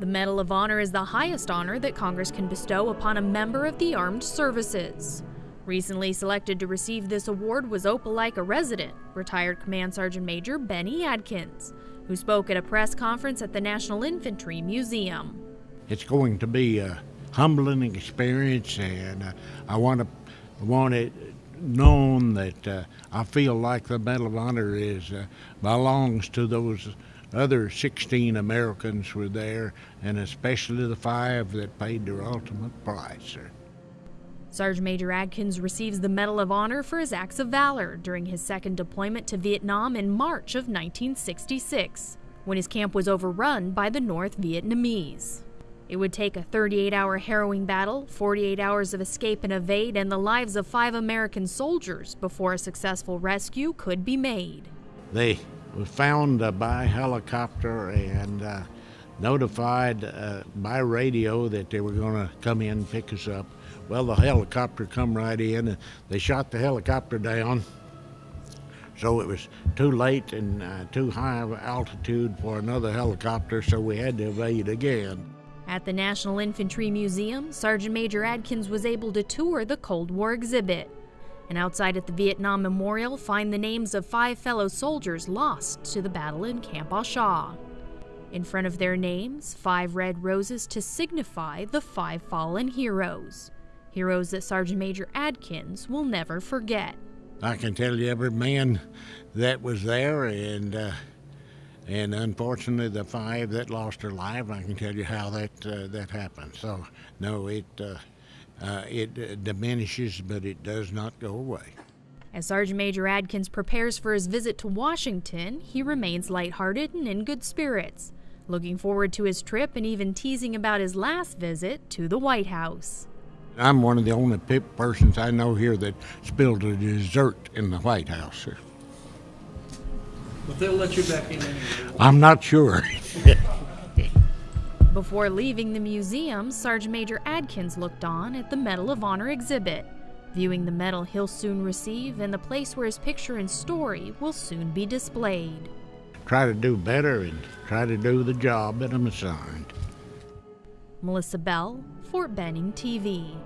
The Medal of Honor is the highest honor that Congress can bestow upon a member of the armed services. Recently selected to receive this award was Opelika resident, retired Command Sergeant Major Bennie Adkins, who spoke at a press conference at the National Infantry Museum. It's going to be a humbling experience, and uh, I want to want it known that uh, I feel like the Medal of Honor is uh, belongs to those other 16 Americans were there, and especially the five that paid their ultimate price. Sergeant Major Adkins receives the Medal of Honor for his acts of valor during his second deployment to Vietnam in March of 1966, when his camp was overrun by the North Vietnamese. It would take a 38 hour harrowing battle, 48 hours of escape and evade, and the lives of five American soldiers before a successful rescue could be made. They was found uh, by helicopter and uh, notified uh, by radio that they were going to come in and pick us up. Well, the helicopter come right in and they shot the helicopter down. So it was too late and uh, too high of altitude for another helicopter, so we had to evade again. At the National Infantry Museum, Sergeant Major Adkins was able to tour the Cold War exhibit and outside at the Vietnam Memorial find the names of five fellow soldiers lost to the battle in Camp A Shau. In front of their names, five red roses to signify the five fallen heroes. Heroes that Sergeant Major Adkins will never forget. I can tell you every man that was there, and uh, and unfortunately the five that lost their life. I can tell you how that uh, that happened. So no, it uh, uh, it uh, diminishes, but it does not go away. As Sergeant Major Adkins prepares for his visit to Washington, he remains lighthearted and in good spirits, looking forward to his trip and even teasing about his last visit to the White House. I'm one of the only pip persons I know here that spilled a dessert in the White House. But they'll let you back in anyway. I'm not sure. Before leaving the museum, Sergeant Major Adkins looked on at the Medal of Honor exhibit, viewing the medal he'll soon receive and the place where his picture and story will soon be displayed. Try to do better and try to do the job that I'm assigned. Melissa Bell, Fort Benning TV.